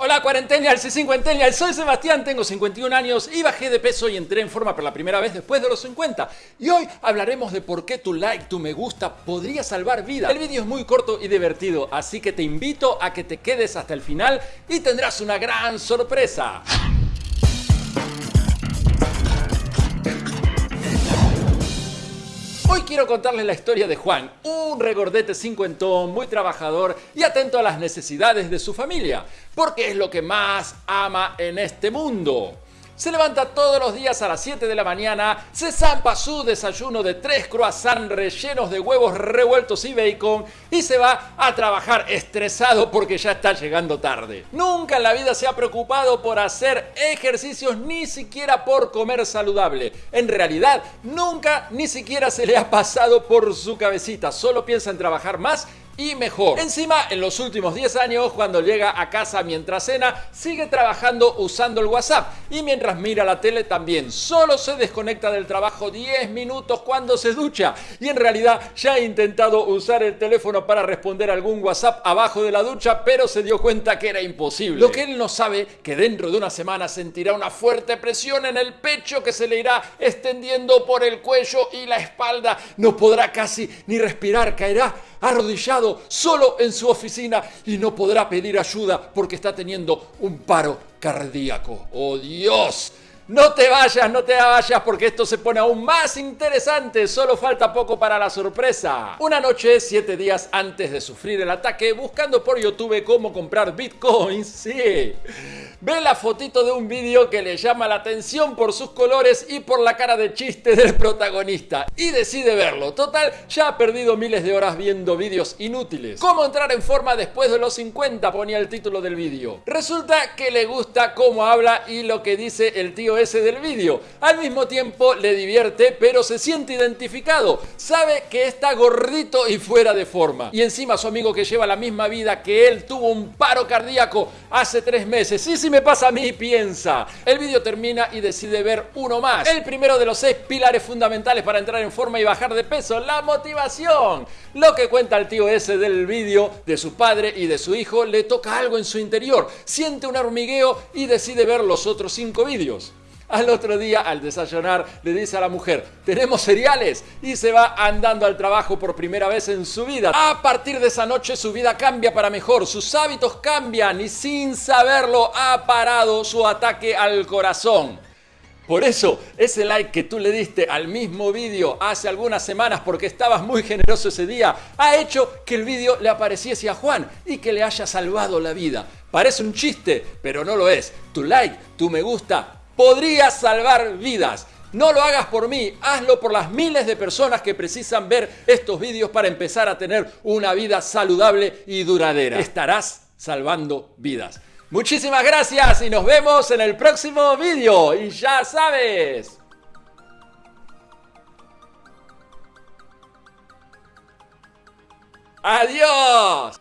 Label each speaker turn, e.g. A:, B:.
A: Hola cuarentenials y cincuentenials, soy Sebastián, tengo 51 años y bajé de peso y entré en forma por la primera vez después de los 50. Y hoy hablaremos de por qué tu like, tu me gusta podría salvar vida. El vídeo es muy corto y divertido, así que te invito a que te quedes hasta el final y tendrás una gran sorpresa. Quiero contarles la historia de Juan, un regordete cincuentón, muy trabajador y atento a las necesidades de su familia, porque es lo que más ama en este mundo. Se levanta todos los días a las 7 de la mañana, se zampa su desayuno de tres croissants rellenos de huevos revueltos y bacon y se va a trabajar estresado porque ya está llegando tarde. Nunca en la vida se ha preocupado por hacer ejercicios ni siquiera por comer saludable. En realidad, nunca ni siquiera se le ha pasado por su cabecita. Solo piensa en trabajar más y mejor. Encima, en los últimos 10 años, cuando llega a casa mientras cena, sigue trabajando usando el WhatsApp y mientras mira la tele también. Solo se desconecta del trabajo 10 minutos cuando se ducha y en realidad ya ha intentado usar el teléfono para responder algún WhatsApp abajo de la ducha, pero se dio cuenta que era imposible. Lo que él no sabe, que dentro de una semana sentirá una fuerte presión en el pecho que se le irá extendiendo por el cuello y la espalda. No podrá casi ni respirar, caerá arrodillado solo en su oficina y no podrá pedir ayuda porque está teniendo un paro cardíaco. ¡Oh Dios! No te vayas, no te vayas porque esto se pone aún más interesante. Solo falta poco para la sorpresa. Una noche, siete días antes de sufrir el ataque, buscando por YouTube cómo comprar bitcoins, sí. Ve la fotito de un vídeo que le llama la atención por sus colores y por la cara de chiste del protagonista. Y decide verlo. Total, ya ha perdido miles de horas viendo vídeos inútiles. ¿Cómo entrar en forma después de los 50? Ponía el título del vídeo. Resulta que le gusta cómo habla y lo que dice el tío ese del vídeo. Al mismo tiempo le divierte, pero se siente identificado. Sabe que está gordito y fuera de forma. Y encima su amigo que lleva la misma vida que él tuvo un paro cardíaco hace tres meses. Sí, sí, me pasa a mí, piensa. El vídeo termina y decide ver uno más. El primero de los seis pilares fundamentales para entrar en forma y bajar de peso, la motivación. Lo que cuenta el tío ese del vídeo de su padre y de su hijo, le toca algo en su interior. Siente un hormigueo y decide ver los otros cinco vídeos. Al otro día, al desayunar, le dice a la mujer, tenemos cereales y se va andando al trabajo por primera vez en su vida. A partir de esa noche su vida cambia para mejor, sus hábitos cambian y sin saberlo ha parado su ataque al corazón. Por eso, ese like que tú le diste al mismo vídeo hace algunas semanas porque estabas muy generoso ese día, ha hecho que el vídeo le apareciese a Juan y que le haya salvado la vida. Parece un chiste, pero no lo es. Tu like, tu me gusta, podría salvar vidas. No lo hagas por mí, hazlo por las miles de personas que precisan ver estos vídeos para empezar a tener una vida saludable y duradera. Estarás salvando vidas. Muchísimas gracias y nos vemos en el próximo vídeo. Y ya sabes. Adiós.